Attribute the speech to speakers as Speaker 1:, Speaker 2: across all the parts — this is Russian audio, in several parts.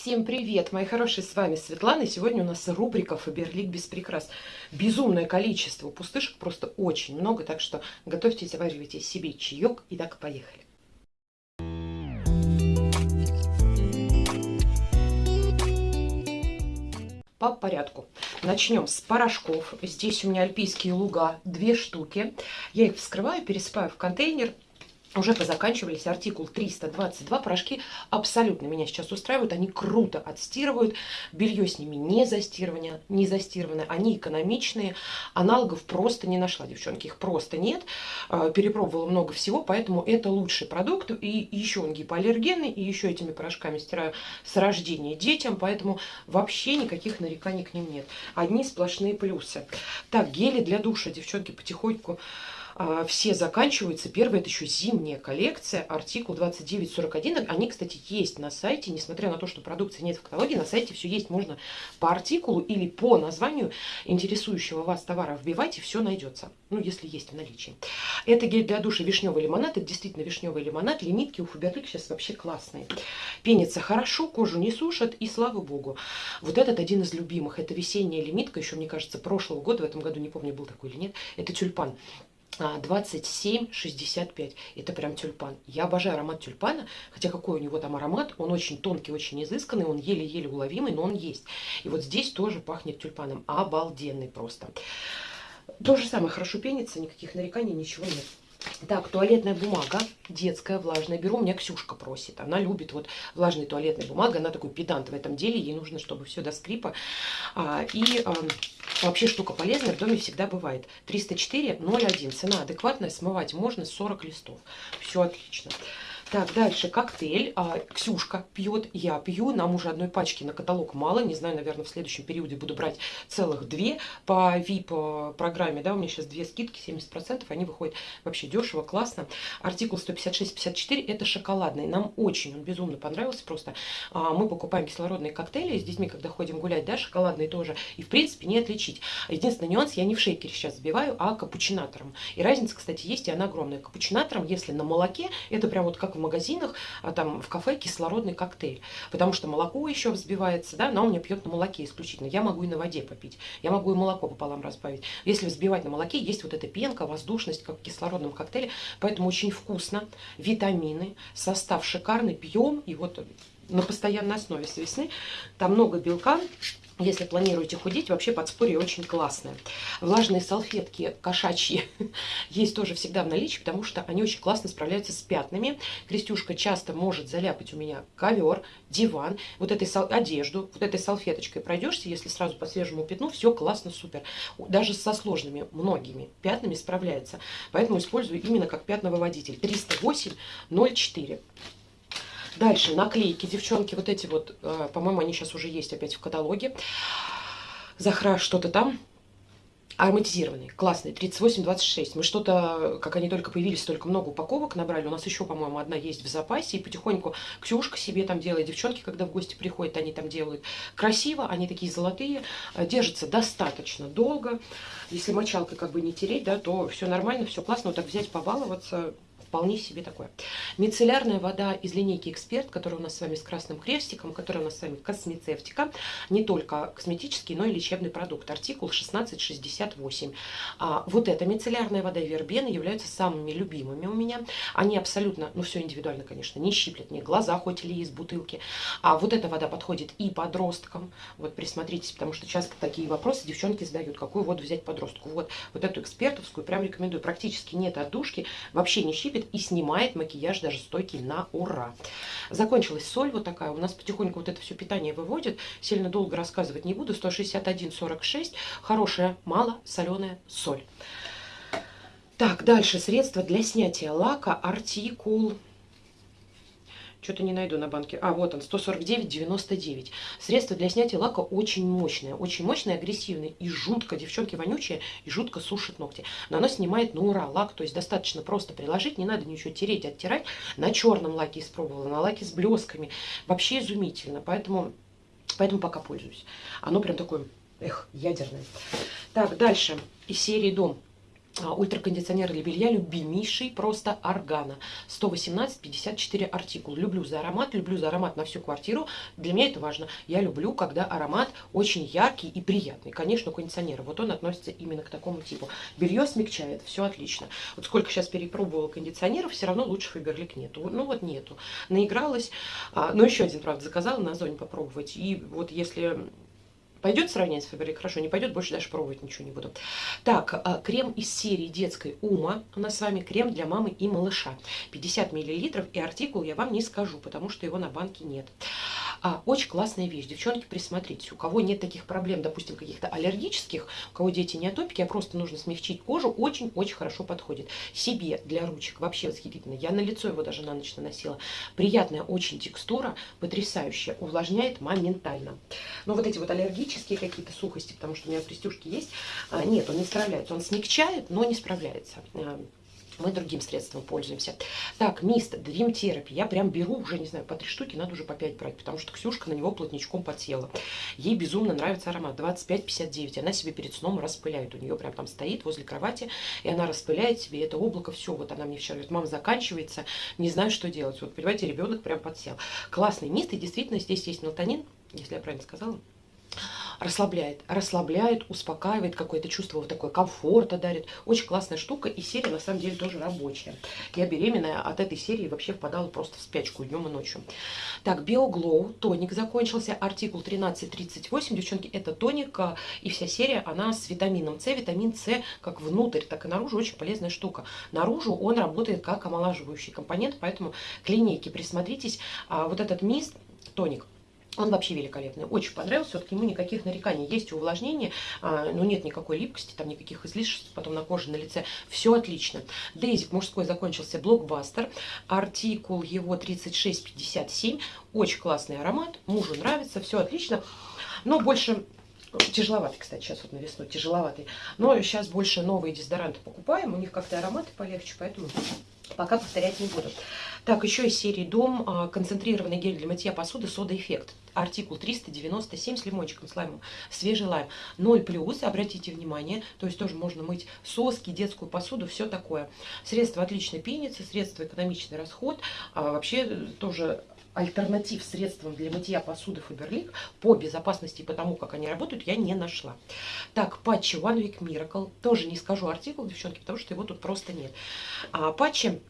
Speaker 1: Всем привет, мои хорошие, с вами Светлана. Сегодня у нас рубрика Фаберлик без прикрас. Безумное количество пустышек, просто очень много, так что готовьте, заваривайте себе чаек и так поехали. По порядку. Начнем с порошков. Здесь у меня альпийские луга, две штуки. Я их вскрываю, пересыпаю в контейнер уже позаканчивались. Артикул 322. Порошки абсолютно меня сейчас устраивают. Они круто отстирывают. Белье с ними не застирывано. Не застированное. Они экономичные. Аналогов просто не нашла, девчонки. Их просто нет. А, перепробовала много всего, поэтому это лучший продукт. И еще он гипоаллергенный. И еще этими порошками стираю с рождения детям. Поэтому вообще никаких нареканий к ним нет. Одни сплошные плюсы. Так, гели для душа, девчонки, потихоньку все заканчиваются. Первая это еще зимняя коллекция, артикул 2941. Они, кстати, есть на сайте, несмотря на то, что продукции нет в каталоге, на сайте все есть. Можно по артикулу или по названию интересующего вас товара вбивать, и все найдется. Ну, если есть в наличии. Это гель для душа вишневый лимонад. Это действительно вишневый лимонад. Лимитки у Фаберлик сейчас вообще классные. Пенится хорошо, кожу не сушат, и слава богу. Вот этот один из любимых. Это весенняя лимитка, еще, мне кажется, прошлого года, в этом году, не помню, был такой или нет. Это тюльпан. 27,65. Это прям тюльпан. Я обожаю аромат тюльпана, хотя какой у него там аромат, он очень тонкий, очень изысканный, он еле-еле уловимый, но он есть. И вот здесь тоже пахнет тюльпаном. Обалденный просто. То же самое, хорошо пенится, никаких нареканий, ничего нет. Так, туалетная бумага, детская, влажная. Беру, у меня Ксюшка просит. Она любит вот влажная туалетная бумага. Она такой педант в этом деле. Ей нужно, чтобы все до скрипа. А, и а, вообще штука полезная в доме всегда бывает. 304,01. Цена адекватная, смывать можно 40 листов. Все отлично. Так, дальше коктейль. А, Ксюшка пьет, я пью. Нам уже одной пачки на каталог мало. Не знаю, наверное, в следующем периоде буду брать целых две по VIP программе. Да, у меня сейчас две скидки, 70%. Они выходят вообще дешево, классно. Артикул 156-54 это шоколадный. Нам очень он безумно понравился. Просто а, мы покупаем кислородные коктейли с детьми, когда ходим гулять, да, шоколадные тоже. И, в принципе, не отличить. Единственный нюанс, я не в шейкере сейчас забиваю, а капучинатором. И разница, кстати, есть, и она огромная. Капучинатором, если на молоке, это прям вот как в магазинах, а там в кафе кислородный коктейль. Потому что молоко еще взбивается, да, но он мне пьет на молоке исключительно. Я могу и на воде попить. Я могу и молоко пополам разбавить. Если взбивать на молоке, есть вот эта пенка, воздушность, как в кислородном коктейле. Поэтому очень вкусно. Витамины, состав шикарный, пьем. И вот на постоянной основе с весны. Там много белка, если планируете худеть, вообще подспорье очень классное. Влажные салфетки кошачьи есть тоже всегда в наличии, потому что они очень классно справляются с пятнами. Крестюшка часто может заляпать у меня ковер, диван, вот этой одежду, вот этой салфеточкой пройдешься, если сразу по свежему пятну, все классно, супер. Даже со сложными, многими пятнами справляется. Поэтому использую именно как пятновыводитель. 308-04. Дальше наклейки, девчонки, вот эти вот, э, по-моему, они сейчас уже есть опять в каталоге. Захра что-то там. Ароматизированные, классные, 38-26. Мы что-то, как они только появились, столько много упаковок набрали. У нас еще, по-моему, одна есть в запасе. И потихоньку Ксюшка себе там делает. Девчонки, когда в гости приходят, они там делают. Красиво, они такие золотые. Э, держатся достаточно долго. Если мочалкой как бы не тереть, да, то все нормально, все классно. Вот так взять, побаловаться, вполне себе такое. Мицеллярная вода из линейки «Эксперт», которая у нас с вами с красным крестиком, которая у нас с вами космецевтика, не только косметический, но и лечебный продукт. Артикул 1668. А, вот эта мицеллярная вода и вербена являются самыми любимыми у меня. Они абсолютно, ну все индивидуально, конечно, не щиплет мне глаза, хоть или из бутылки. А вот эта вода подходит и подросткам. Вот присмотритесь, потому что часто такие вопросы девчонки задают, какую воду взять подростку. Вот, вот эту экспертовскую прям рекомендую. Практически нет отдушки, вообще не щиплет крепит и снимает макияж даже стойкий на ура. Закончилась соль вот такая. У нас потихоньку вот это все питание выводит. Сильно долго рассказывать не буду. 161,46. Хорошая, мало соленая соль. Так, дальше средство для снятия лака. Артикул что-то не найду на банке. А, вот он, 149,99. Средство для снятия лака очень мощное. Очень мощное, агрессивное. И жутко, девчонки, вонючие. И жутко сушит ногти. Но оно снимает на ура лак. То есть достаточно просто приложить. Не надо ничего тереть, оттирать. На черном лаке испробовала. На лаке с блесками. Вообще изумительно. Поэтому, поэтому пока пользуюсь. Оно прям такое, эх, ядерное. Так, дальше. Из серии «Дом». А, ультракондиционер для белья любимейший, просто органа. 118-54 артикул. Люблю за аромат, люблю за аромат на всю квартиру. Для меня это важно. Я люблю, когда аромат очень яркий и приятный. Конечно, кондиционер. Вот он относится именно к такому типу. Белье смягчает, все отлично. Вот сколько сейчас перепробовала кондиционеров, все равно лучше Фаберлик нету. Ну вот нету. Наигралась. А, ну еще один, правда, заказала на зоне попробовать. И вот если Пойдет сравнять с Фаберлик? Хорошо, не пойдет, больше даже пробовать ничего не буду. Так, а, крем из серии детской Ума. У нас с вами крем для мамы и малыша. 50 мл и артикул я вам не скажу, потому что его на банке нет. А, очень классная вещь. Девчонки, присмотритесь. У кого нет таких проблем, допустим, каких-то аллергических, у кого дети не атопики, а просто нужно смягчить кожу, очень-очень хорошо подходит. Себе для ручек вообще восхитительно. Я на лицо его даже на ночь наносила. Приятная очень текстура, потрясающая, увлажняет моментально. Но вот эти вот аллергические какие-то сухости, потому что у меня пристюшки есть, а, нет, он не справляется. Он смягчает, но не справляется а, мы другим средством пользуемся. Так, мист Dream Therapy. Я прям беру уже, не знаю, по три штуки, надо уже по пять брать, потому что Ксюшка на него плотничком подсела. Ей безумно нравится аромат. 25-59. Она себе перед сном распыляет. У нее прям там стоит возле кровати, и она распыляет себе это облако. Все, вот она мне вчера говорит, мама, заканчивается, не знаю, что делать. Вот, понимаете, ребенок прям подсел. Классный мист, и действительно здесь есть мелатонин, если я правильно сказала расслабляет, расслабляет, успокаивает, какое-то чувство вот такое комфорта дарит. Очень классная штука, и серия на самом деле тоже рабочая. Я беременная от этой серии вообще впадала просто в спячку днем и ночью. Так, BioGlow, тоник закончился, артикул 1338, девчонки, это тоник, а, и вся серия, она с витамином С, витамин С как внутрь, так и наружу, очень полезная штука. Наружу он работает как омолаживающий компонент, поэтому к линейке присмотритесь. А вот этот мист, тоник, он вообще великолепный, очень понравился, все-таки ему никаких нареканий. Есть увлажнение, а, но нет никакой липкости, там никаких излишеств потом на коже, на лице. Все отлично. Дейзик мужской закончился блокбастер, артикул его 3657, очень классный аромат, мужу нравится, все отлично. Но больше Тяжеловатый, кстати, сейчас вот на весну, тяжеловатый. Но сейчас больше новые дезодоранты покупаем, у них как-то ароматы полегче, поэтому пока повторять не буду. Так, еще из серии Дом а, концентрированный гель для мытья посуды Сода Эффект. Артикул 397 с лимончиком, с лаймом, свежий лайм. 0 плюс, обратите внимание, то есть тоже можно мыть соски, детскую посуду, все такое. Средство отлично пенится, средство экономичный расход, а вообще тоже альтернатив средствам для мытья посуды Фаберлик по безопасности и по тому, как они работают, я не нашла. Так, патчи One Week Miracle. Тоже не скажу артикул, девчонки, потому что его тут просто нет. А, патчи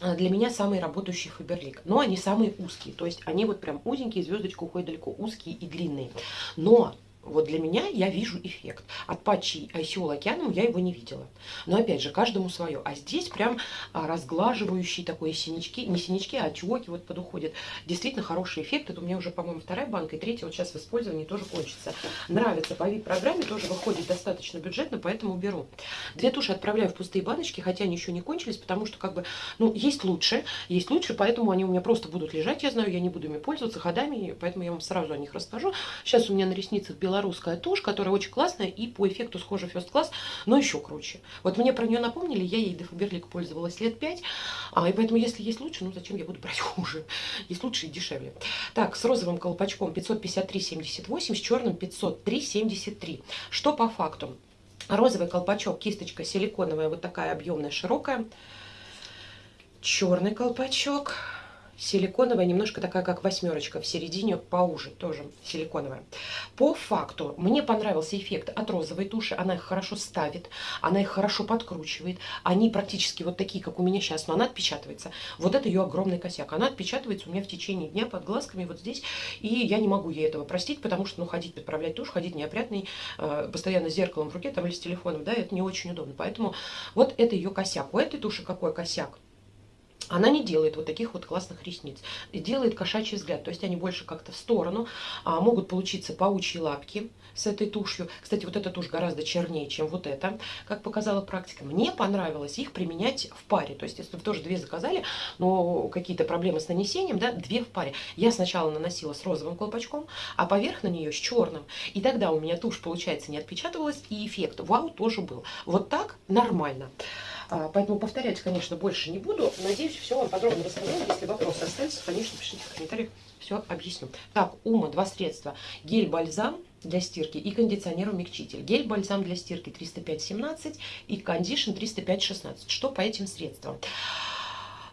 Speaker 1: а, для меня самый работающий Фаберлик. Но они самые узкие. То есть они вот прям узенькие, звездочка уходит далеко, узкие и длинные. Но вот для меня я вижу эффект. От патчи ICO океаном я его не видела. Но опять же, каждому свое. А здесь прям а, разглаживающие такой синячки, не синячки, а отеки вот подуходят. Действительно хороший эффект. Это у меня уже, по-моему, вторая банка и третья вот сейчас в использовании тоже кончится. Нравится по вид-программе, тоже выходит достаточно бюджетно, поэтому беру. Две туши отправляю в пустые баночки, хотя они еще не кончились, потому что как бы, ну, есть лучше, есть лучше, поэтому они у меня просто будут лежать, я знаю, я не буду ими пользоваться ходами, поэтому я вам сразу о них расскажу. Сейчас у меня на ресницах белорусская белорусская тушь, которая очень классная и по эффекту схожа First Class, но еще круче. Вот мне про нее напомнили, я ей до Фаберлик пользовалась лет 5, а, и поэтому если есть лучше, ну зачем я буду брать хуже? Есть лучше и дешевле. Так, с розовым колпачком 553,78, с черным 503,73. Что по факту? Розовый колпачок, кисточка силиконовая, вот такая объемная, широкая. Черный колпачок силиконовая, немножко такая, как восьмерочка, в середине поуже, тоже силиконовая. По факту, мне понравился эффект от розовой туши, она их хорошо ставит, она их хорошо подкручивает, они практически вот такие, как у меня сейчас, но она отпечатывается. Вот это ее огромный косяк, она отпечатывается у меня в течение дня под глазками вот здесь, и я не могу ей этого простить, потому что, ну, ходить, подправлять тушь, ходить неопрятный, э, постоянно с зеркалом в руке, там, или с телефоном, да, это не очень удобно, поэтому вот это ее косяк. У этой туши какой косяк? Она не делает вот таких вот классных ресниц. Делает кошачий взгляд. То есть они больше как-то в сторону. А, могут получиться паучьи лапки с этой тушью. Кстати, вот эта тушь гораздо чернее, чем вот эта, как показала практика. Мне понравилось их применять в паре. То есть, если вы тоже две заказали, но какие-то проблемы с нанесением, да, две в паре. Я сначала наносила с розовым колпачком, а поверх на нее с черным. И тогда у меня тушь, получается, не отпечатывалась, и эффект вау тоже был. Вот так нормально. А, поэтому повторять, конечно, больше не буду. Надеюсь, все вам подробно рассказала. Если вопросы остаются, конечно, пишите в комментариях. все объясню. Так, Ума, два средства. Гель-бальзам для стирки и кондиционер-умягчитель. Гель-бальзам для стирки 305-17 и кондишн 305-16. Что по этим средствам?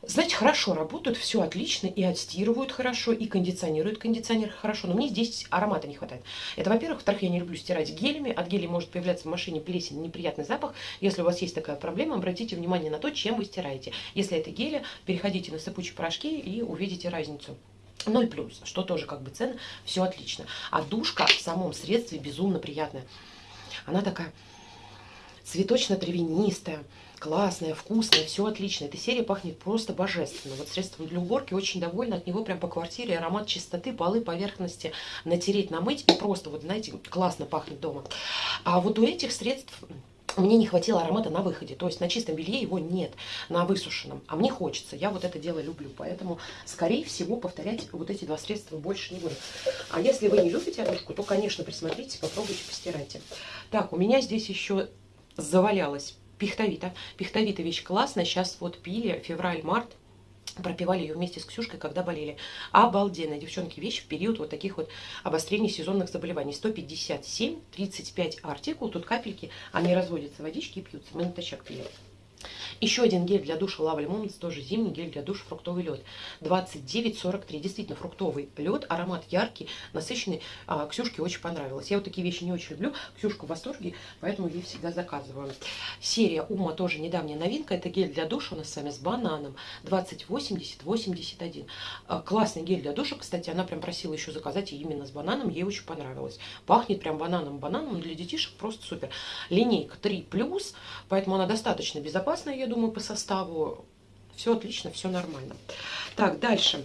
Speaker 1: Знаете, хорошо работают, все отлично, и отстирывают хорошо, и кондиционируют кондиционер хорошо, но мне здесь аромата не хватает. Это, во-первых. Во-вторых, я не люблю стирать гелями. От гелей может появляться в машине плесень, неприятный запах. Если у вас есть такая проблема, обратите внимание на то, чем вы стираете. Если это гели, переходите на сыпучие порошки и увидите разницу. Ну и плюс, что тоже как бы цена, все отлично. А душка в самом средстве безумно приятная. Она такая цветочно-травянистая, классная, вкусная, все отлично. Эта серия пахнет просто божественно. Вот средством для уборки очень довольна от него прям по квартире. Аромат чистоты, полы, поверхности натереть, намыть. И просто, вот знаете, классно пахнет дома. А вот у этих средств мне не хватило аромата на выходе. То есть на чистом белье его нет, на высушенном. А мне хочется. Я вот это дело люблю. Поэтому, скорее всего, повторять вот эти два средства больше не буду. А если вы не любите одушку, то, конечно, присмотрите, попробуйте, постирайте. Так, у меня здесь еще завалялась пихтовита. Пихтовита вещь классная. Сейчас вот пили февраль-март. Пропивали ее вместе с Ксюшкой, когда болели. Обалденная, девчонки, вещь в период вот таких вот обострений сезонных заболеваний. 157, 35 артикул. Тут капельки, они разводятся водички и пьются. Мы натощак пили. Еще один гель для душа Lovely Moments, тоже зимний гель для душа фруктовый лед. 29,43. Действительно, фруктовый лед, аромат яркий, насыщенный. А, Ксюшке очень понравилось. Я вот такие вещи не очень люблю. Ксюшка в восторге, поэтому ей всегда заказываю. Серия Ума тоже недавняя новинка. Это гель для душа у нас с вами с бананом. 2080-81. А, классный гель для душа. Кстати, она прям просила еще заказать именно с бананом. Ей очень понравилось. Пахнет прям бананом-бананом. Для детишек просто супер. Линейка 3+, поэтому она достаточно безопасная, я думаю, по составу. Все отлично, все нормально. Так, дальше.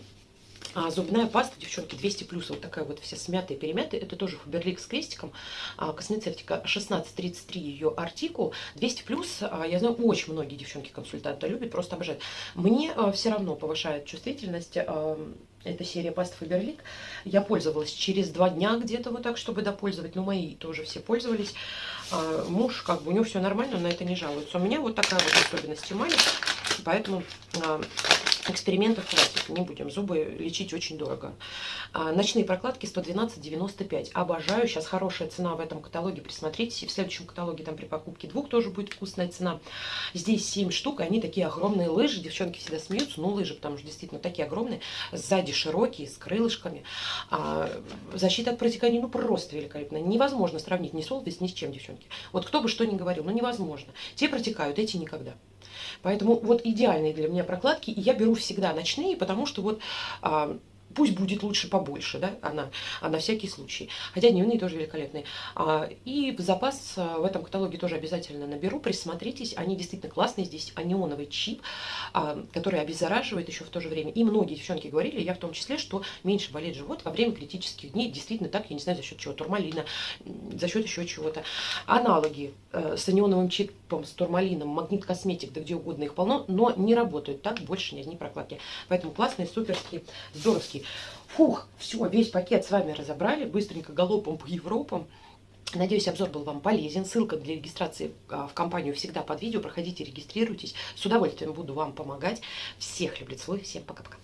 Speaker 1: А, зубная паста, девчонки, 200 плюс, вот такая вот вся смятая, перемятая. Это тоже Фаберлик с крестиком. А, космецевтика 1633 ее артикул. 200 плюс, а, я знаю, очень многие девчонки консультанты любят, просто обожают. Мне а, все равно повышает чувствительность а, эта серия паст Фаберлик. Я пользовалась через два дня где-то вот так, чтобы допользовать. Но мои тоже все пользовались. А, муж, как бы, у него все нормально, он на это не жалуется. У меня вот такая вот особенность эмали. Поэтому а, экспериментов хватит, не будем. Зубы лечить очень дорого. А, ночные прокладки 112,95. Обожаю. Сейчас хорошая цена в этом каталоге. Присмотритесь. И в следующем каталоге там при покупке двух тоже будет вкусная цена. Здесь 7 штук. Они такие огромные лыжи. Девчонки всегда смеются. Ну, лыжи, потому что действительно такие огромные. Сзади широкие, с крылышками. А, защита от протекания, ну, просто великолепно. Невозможно сравнить ни с Олвис, ни с чем, девчонки. Вот кто бы что ни говорил, ну, невозможно. Те протекают, эти никогда. Поэтому вот идеальные для меня прокладки. И я беру всегда ночные, потому что вот а, пусть будет лучше побольше, да, она, а на всякий случай. Хотя дневные тоже великолепные. А, и в запас а, в этом каталоге тоже обязательно наберу, присмотритесь, они действительно классные. Здесь анионовый чип, а, который обеззараживает еще в то же время. И многие девчонки говорили, я в том числе, что меньше болит живот во время критических дней. Действительно так, я не знаю за счет чего, турмалина, за счет еще чего-то. Аналоги э, с анионовым чипом, с турмалином, магнит косметик, да где угодно их полно, но не работают так больше ни одни прокладки. Поэтому классные, суперские, здоровские девчонки. Фух, все, весь пакет с вами разобрали, быстренько галопом по Европам. Надеюсь, обзор был вам полезен. Ссылка для регистрации а, в компанию всегда под видео. Проходите, регистрируйтесь. С удовольствием буду вам помогать. Всех люблю, целую. Всем пока-пока.